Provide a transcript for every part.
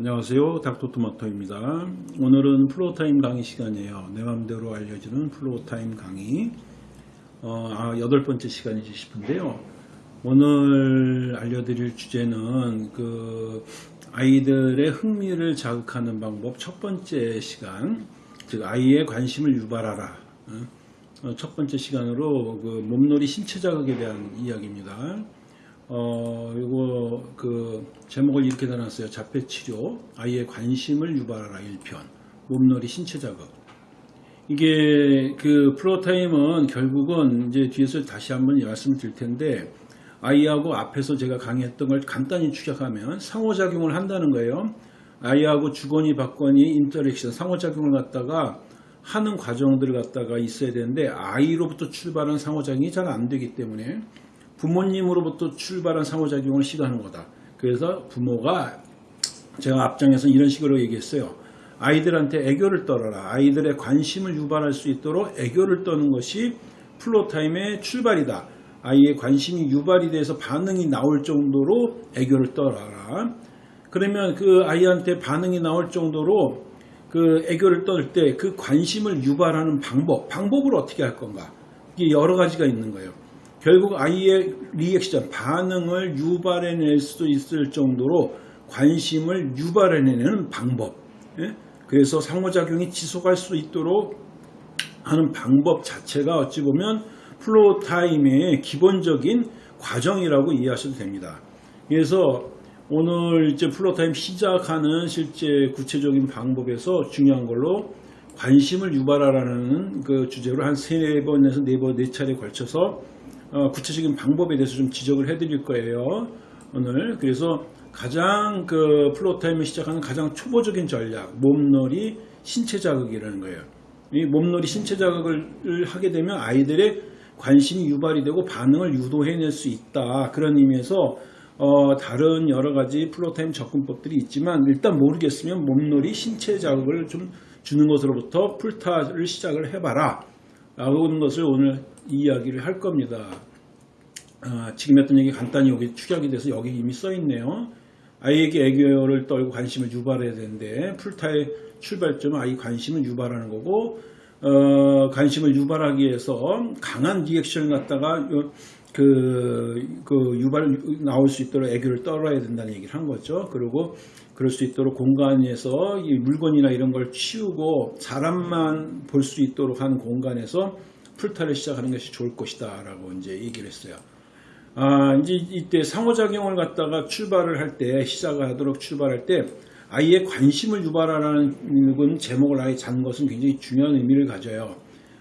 안녕하세요. 닥터토마토입니다. 오늘은 floortime 강의 시간이에요. 내 맘대로 알려주는 floortime 강의. 어, 아, 여덟 번째 시간이지 싶은데요. 오늘 알려드릴 주제는 그 아이들의 흥미를 자극하는 방법 첫 번째 시간 즉 아이의 관심을 유발하라. 어, 첫 번째 시간으로 그 몸놀이 신체 자극에 대한 이야기입니다 어, 요거, 그, 제목을 이렇게 달았어요. 자폐 치료, 아이의 관심을 유발하라 1편. 몸놀이 신체 자극. 이게, 그, floortime은 결국은 이제 뒤에서 다시 한번 말씀을 드릴 텐데, 아이하고 앞에서 제가 강의했던 걸 간단히 축약하면 상호작용을 한다는 거예요. 아이하고 주거니 받거니 interaction, 상호작용을 갖다가 하는 과정들을 갖다가 있어야 되는데, 아이로부터 출발한 상호작용이 잘 안 되기 때문에, 부모님으로부터 출발한 상호작용을 시도하는 거다. 그래서 부모가 제가 앞장에서 이런 식으로 얘기했어요. 아이들한테 애교를 떨어라. 아이들의 관심을 유발할 수 있도록 애교를 떠는 것이 플로타임의 출발이다. 아이의 관심이 유발이 돼서 반응이 나올 정도로 애교를 떨어라. 그러면 그 아이한테 반응이 나올 정도로 그 애교를 떨때그 관심을 유발하는 방법, 방법을 어떻게 할 건가? 이게 여러 가지가 있는 거예요. 결국 아이의 리액션, 반응을 유발해낼 수도 있을 정도로 관심을 유발해내는 방법. 예? 그래서 상호작용이 지속할 수 있도록 하는 방법 자체가 어찌 보면 floortime의 기본적인 과정이라고 이해하셔도 됩니다. 그래서 오늘 이제 floortime 시작하는 실제 구체적인 방법에서 중요한 걸로 관심을 유발하라는 그 주제로 한 세 번에서 네 번, 네 차례 걸쳐서 어, 구체적인 방법에 대해서 좀 지적을 해드릴 거예요. 오늘 그래서 가장 그 floortime을 시작하는 가장 초보적인 전략 몸놀이 신체 자극이라는 거예요. 이 몸놀이 신체 자극을 하게 되면 아이들의 관심이 유발이 되고 반응을 유도해낼 수 있다. 그런 의미에서 어, 다른 여러 가지 floortime 접근법들이 있지만 일단 모르겠으면 몸놀이 신체 자극을 좀 주는 것으로부터 풀타를 시작을 해봐라. 라고 하는 것을 오늘 이야기를 할 겁니다. 아, 지금 했던 얘기 간단히 여기 축약이 돼서 여기 이미 써 있네요. 아이에게 애교를 떨고 관심을 유발해야 되는데 풀타의 출발점은 아이 관심을 유발하는 거고 어, 관심을 유발하기 위해서 강한 리액션을 갖다가 그, 그 유발 나올 수 있도록 애교를 떨어야 된다는 얘기를 한 거죠. 그리고 그럴 수 있도록 공간에서 이 물건이나 이런 걸 치우고 사람만 볼 수 있도록 하는 공간에서 풀타를 시작하는 것이 좋을 것이다 라고 이제 얘기를 했어요. 아, 이제 이때 상호작용을 갖다가 출발을 할 때, 시작을 하도록 출발할 때, 아이의 관심을 유발하는 제목을 아예 잔 것은 굉장히 중요한 의미를 가져요.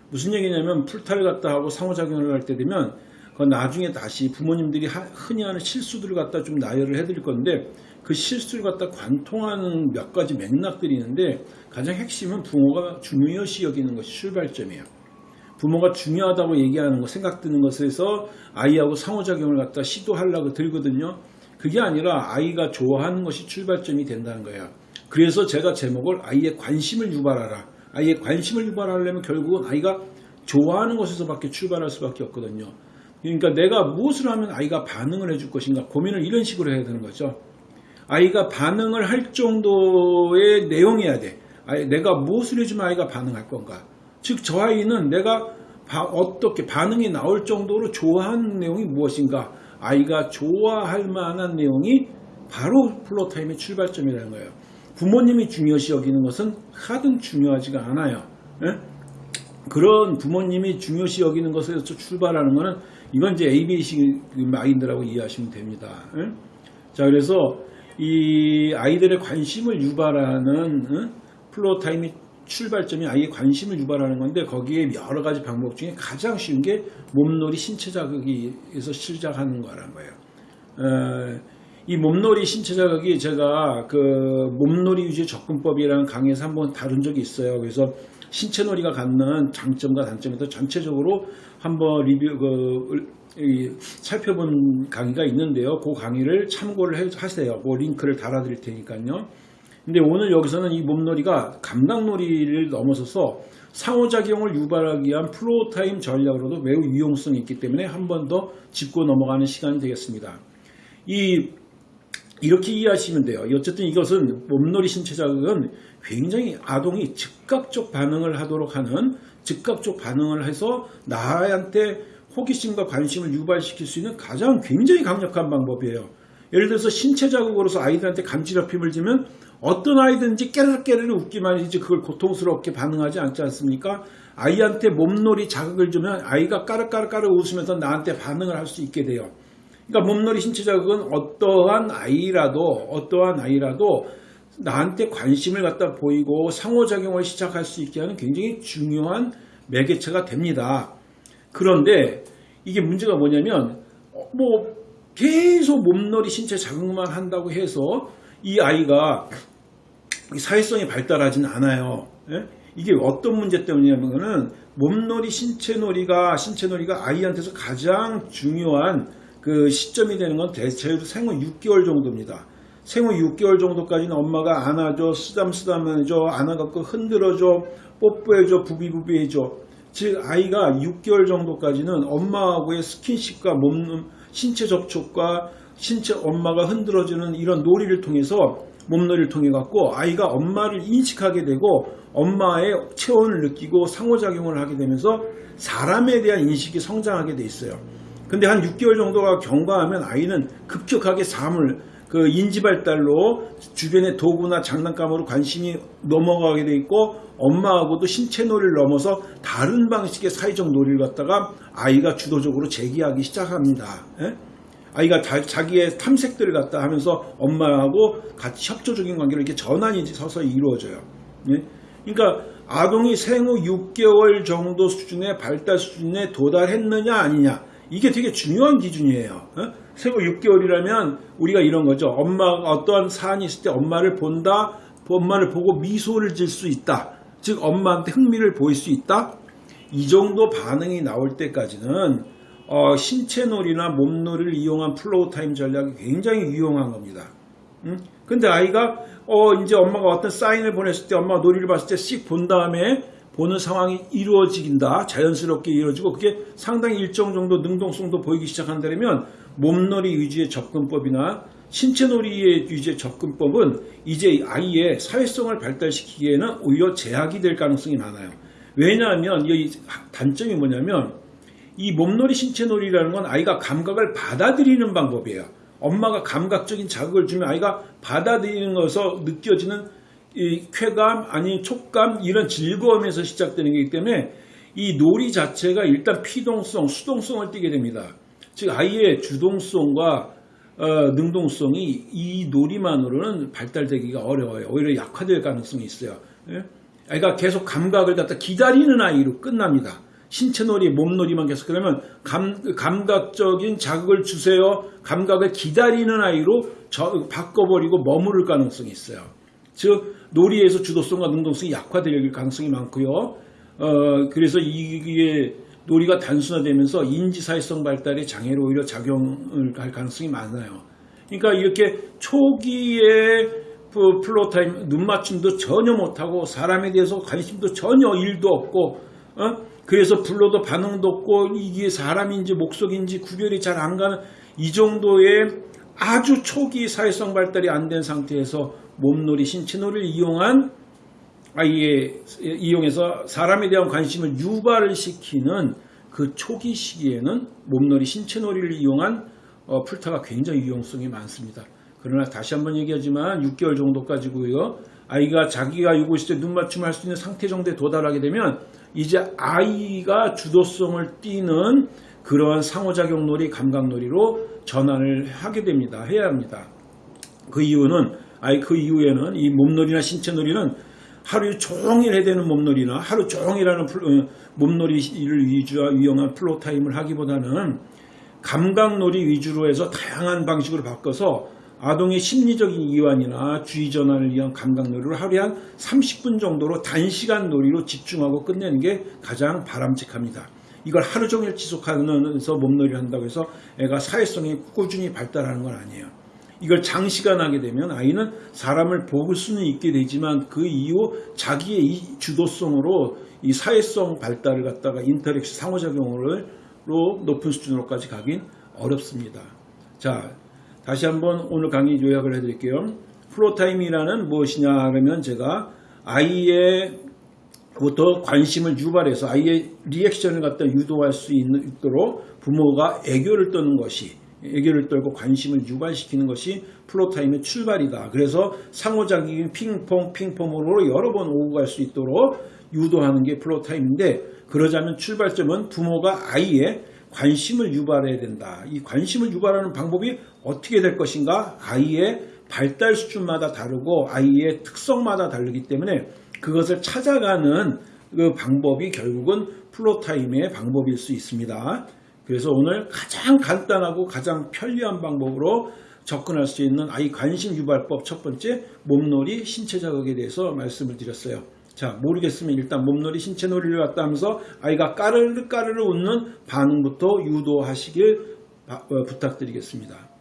무슨 얘기냐면, 풀타를 갖다 하고 상호작용을 할 때 되면, 그 나중에 다시 부모님들이 흔히 하는 실수들을 갖다 좀 나열을 해드릴 건데, 그 실수를 갖다 관통하는 몇 가지 맥락들이 있는데, 가장 핵심은 부모가 중요시 여기는 것이 출발점이에요. 부모가 중요하다고 얘기하는 거 생각드는 것에서 아이하고 상호작용을 갖다 시도하려고 들거든요. 그게 아니라 아이가 좋아하는 것이 출발점이 된다는 거예요. 그래서 제가 제목을 아이의 관심을 유발하라. 아이의 관심을 유발하려면 결국은 아이가 좋아하는 것에서밖에 출발할 수밖에 없거든요. 그러니까 내가 무엇을 하면 아이가 반응을 해줄 것인가 고민을 이런 식으로 해야 되는 거죠. 아이가 반응을 할 정도의 내용이어야 돼. 내가 무엇을 해주면 아이가 반응할 건가. 즉, 저 아이는 내가 어떻게 반응이 나올 정도로 좋아하는 내용이 무엇인가 아이가 좋아할 만한 내용이 바로 플로타임의 출발점이라는 거예요. 부모님이 중요시 여기는 것은 하등 중요하지가 않아요. 예? 그런 부모님이 중요시 여기는 것에서 출발하는 것은 이건 이제 ABC 마인드라고 이해하시면 됩니다. 예? 자, 그래서 이 아이들의 관심을 유발하는 예? 플로타임이 출발점이 아이의 관심을 유발하는 건데 거기에 여러 가지 방법 중에 가장 쉬운 게 몸놀이 신체 자극에서 시작하는 거라는 거예요. 어, 이 몸놀이 신체 자극이 제가 그 몸놀이 유지 접근법이라는 강의에서 한번 다룬 적이 있어요. 그래서 신체 놀이가 갖는 장점과 단점에 대해서 전체적으로 한번 리뷰 그 살펴본 강의가 있는데요. 그 강의를 참고를 하세요. 그 링크를 달아드릴 테니까요. 근데 오늘 여기서는 이 몸놀이가 감각놀이를 넘어서서 상호작용을 유발하기 위한 floortime 전략으로도 매우 유용성이 있기 때문에 한 번 더 짚고 넘어가는 시간이 되겠습니다. 이, 이렇게 이해하시면 돼요. 어쨌든 이것은 몸놀이 신체 자극은 굉장히 아동이 즉각적 반응을 하도록 하는 즉각적 반응을 해서 나한테 호기심과 관심을 유발시킬 수 있는 가장 굉장히 강력한 방법이에요. 예를 들어서 신체 자극으로서 아이들한테 감지럽힘을 주면 어떤 아이든지 깨르르깨르르 웃기만 이제 그걸 고통스럽게 반응하지 않지 않습니까? 아이한테 몸놀이 자극을 주면 아이가 까르까르까르 웃으면서 나한테 반응을 할 수 있게 돼요. 그러니까 몸놀이 신체 자극은 어떠한 아이라도 어떠한 아이라도 나한테 관심을 갖다 보이고 상호작용을 시작할 수 있게 하는 굉장히 중요한 매개체가 됩니다. 그런데 이게 문제가 뭐냐면 어, 뭐 계속 몸놀이 신체 자극만 한다고 해서 이 아이가 사회성이 발달하지는 않아요. 예? 이게 어떤 문제 때문이냐면은 몸놀이 신체놀이가 신체놀이가 아이한테서 가장 중요한 그 시점이 되는 건 대체로 생후 6개월 정도입니다. 생후 6개월 정도까지는 엄마가 안아줘, 쓰담쓰담 해줘, 안아갖고 흔들어줘, 뽀뽀해줘, 부비부비해줘. 즉 아이가 6개월 정도까지는 엄마하고의 스킨십과 몸 신체 접촉과 신체 엄마가 흔들어주는 이런 놀이를 통해서 몸놀이를 통해 갖고 아이가 엄마를 인식하게 되고 엄마의 체온을 느끼고 상호작용을 하게 되면서 사람에 대한 인식이 성장하게 돼 있어요. 근데 한 6개월 정도가 경과하면 아이는 급격하게 삶을 그 인지 발달로 주변의 도구나 장난감으로 관심이 넘어가게 돼 있고 엄마하고도 신체 놀이를 넘어서 다른 방식의 사회적 놀이를 갖다가 아이가 주도적으로 제기하기 시작합니다. 예? 아이가 자, 기의 탐색들을 갖다 하면서 엄마하고 같이 협조적인 관계를 이렇게 전환이 서서히 이루어져요. 예? 그러니까 아동이 생후 6개월 정도 수준의 발달 수준에 도달했느냐 아니냐 이게 되게 중요한 기준이에요. 어? 생후 6개월이라면 우리가 이런 거죠. 엄마가 어떠한 사안이 있을 때 엄마를 본다, 엄마를 보고 미소를 질 수 있다. 즉 엄마한테 흥미를 보일 수 있다. 이 정도 반응이 나올 때까지는 어, 신체놀이나 몸놀이를 이용한 floor time 전략이 굉장히 유용한 겁니다. 음? 근데 아이가 어 이제 엄마가 어떤 사인을 보냈을 때 엄마가 놀이를 봤을 때 씩 본 다음에 보는 상황이 이루어지긴다 자연스럽게 이루어지고 그게 상당히 일정 정도 능동성도 보이기 시작한다면 몸놀이 위주의 접근법이나 신체놀이의 위주의 접근법은 이제 아이의 사회성을 발달시키기에는 오히려 제약이 될 가능성이 많아요. 왜냐하면 이 단점이 뭐냐면 이 몸놀이 신체놀이라는 건 아이가 감각을 받아들이는 방법이에요. 엄마가 감각적인 자극을 주면 아이가 받아들이는 것에서 느껴지는 이 쾌감 아니 촉감 이런 즐거움에서 시작되는 거기 때문에 이 놀이 자체가 일단 피동성 수동성을 띠게 됩니다. 즉 아이의 주동성과 어, 능동성이 이 놀이만으로는 발달되기가 어려워요. 오히려 약화될 가능성이 있어요. 예? 아이가 계속 감각을 갖다 기다리는 아이로 끝납니다. 신체놀이, 몸놀이만 계속 그러면 감, 감각적인 자극을 주세요. 감각을 기다리는 아이로 저, 바꿔버리고 머무를 가능성이 있어요. 즉 놀이에서 주도성과 능동성이 약화될 가능성이 많고요. 어, 그래서 이게 놀이가 단순화되면서 인지사회성 발달에 장애로 오히려 작용을 할 가능성이 많아요. 그러니까 이렇게 초기에 그 floor time 눈맞춤도 전혀 못하고 사람에 대해서 관심도 전혀 일도 없고 어? 그래서 불러도 반응도 없고 이게 사람인지 목석인지 구별이 잘 안 가는 이 정도의 아주 초기 사회성 발달이 안 된 상태에서 몸놀이, 신체놀이를 이용한 아이의 이용해서 사람에 대한 관심을 유발을 시키는 그 초기 시기에는 몸놀이, 신체놀이를 이용한 어, 풀타가 굉장히 유용성이 많습니다. 그러나 다시 한번 얘기하지만 6개월 정도 까지고요. 아이가 자기가 요구했을 때 눈맞춤 할 수 있는 상태 정도에 도달하게 되면 이제 아이가 주도성을 띠는 그러한 상호작용 놀이, 감각 놀이로 전환을 하게 됩니다. 해야 합니다. 그 이유는 아이 그 이후에는 이 몸놀이나 신체놀이는 하루 종일 해야 되는 몸놀이나 하루 종일 하는 어, 몸놀이를 위주와 유용한 floor time을 하기보다는 감각놀이 위주로 해서 다양한 방식으로 바꿔서 아동의 심리적인 이완이나 주의 전환을 위한 감각 놀이를 하루에 한 30분 정도로 단시간 놀이로 집중하고 끝내는 게 가장 바람직합니다. 이걸 하루 종일 지속하면서 몸놀이를 한다고 해서 애가 사회성이 꾸준히 발달하는 건 아니에요. 이걸 장시간 하게 되면 아이는 사람을 볼 수는 있게 되지만 그 이후 자기의 이 주도성으로 이 사회성 발달을 갖다가 interaction 상호작용으로 높은 수준으로까지 가긴 어렵습니다. 자, 다시 한번 오늘 강의 요약을 해드릴게요. floor time이라는 무엇이냐 그러면 제가 아이로부터 관심을 유발해서 아이의 리액션을 갖다 유도할 수 있도록 부모가 애교를 떠는 것이 애교를 떨고 관심을 유발시키는 것이 floor time의 출발이다. 그래서 상호작용인 핑퐁 핑퐁으로 여러 번 오고 갈 수 있도록 유도하는 게 floor time인데 그러자면 출발점은 부모가 아이의 관심을 유발해야 된다. 이 관심을 유발하는 방법이 어떻게 될 것인가? 아이의 발달 수준마다 다르고 아이의 특성마다 다르기 때문에 그것을 찾아가는 그 방법이 결국은 플로타임의 방법일 수 있습니다. 그래서 오늘 가장 간단하고 가장 편리한 방법으로 접근할 수 있는 아이 관심 유발법 첫 번째 몸놀이 신체 자극에 대해서 말씀을 드렸어요. 자 모르겠으면 일단 몸놀이 신체 놀이를 갖다 하면서 아이가 까르르 까르르 웃는 반응부터 유도하시길 바- 어, 부탁드리겠습니다.